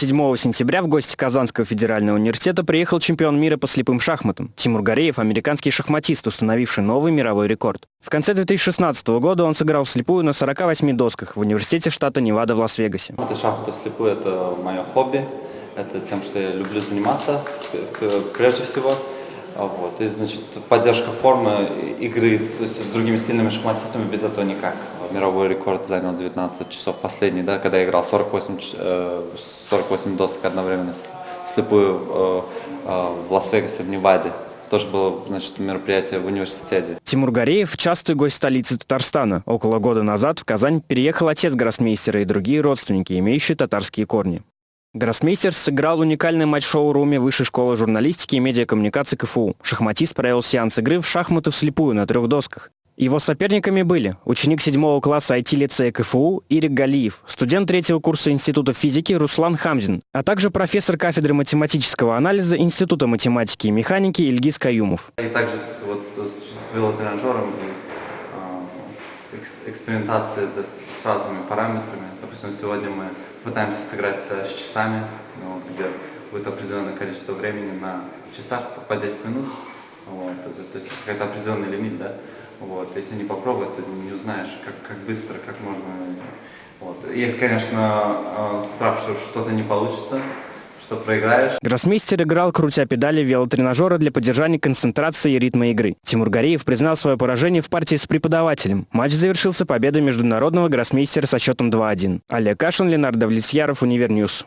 7 сентября в гости Казанского федерального университета приехал чемпион мира по слепым шахматам. Тимур Гореев – американский шахматист, установивший новый мировой рекорд. В конце 2016 года он сыграл вслепую на 48 досках в университете штата Невада в Лас-Вегасе. Это шахматы вслепую – это мое хобби. Это тем, что я люблю заниматься прежде всего. Вот. И, значит, поддержка формы игры с, с другими сильными шахматистами без этого никак. Мировой рекорд занял 19 часов последний, да, когда я играл 48, 48 досок одновременно вслепую э, э, в Лас-Вегасе, в Неваде тоже было значит, мероприятие в университете. Тимур Гореев – частый гость столицы Татарстана. Около года назад в Казань переехал отец гроссмейстера и другие родственники, имеющие татарские корни. Гроссмейстер сыграл уникальный матч шоу-руме Высшей школы журналистики и медиакоммуникации КФУ. Шахматист провел сеанс игры в шахматы вслепую на трех досках. Его соперниками были ученик седьмого класса IT-лицея КФУ Ирик Галиев, студент третьего курса Института физики Руслан Хамзин, а также профессор кафедры математического анализа Института математики и механики Ильгиз Каюмов. И также с, вот, с велотренажером и э, экспериментацией да, с разными параметрами. Допустим, сегодня мы пытаемся сыграть с часами, ну, где будет определенное количество времени на часах по 10 минут. Вот, это, то есть какой-то определенный лимит, да. Вот, если не попробовать, то не узнаешь, как, как быстро, как можно. Вот. Есть, конечно, э, страх, что что-то не получится, что проиграешь. Гроссмейстер играл, крутя педали велотренажера для поддержания концентрации и ритма игры. Тимур Гореев признал свое поражение в партии с преподавателем. Матч завершился победой международного гроссмейстера со счетом 2-1. Олег Кашин, Ленардо Влесьяров, Univer News.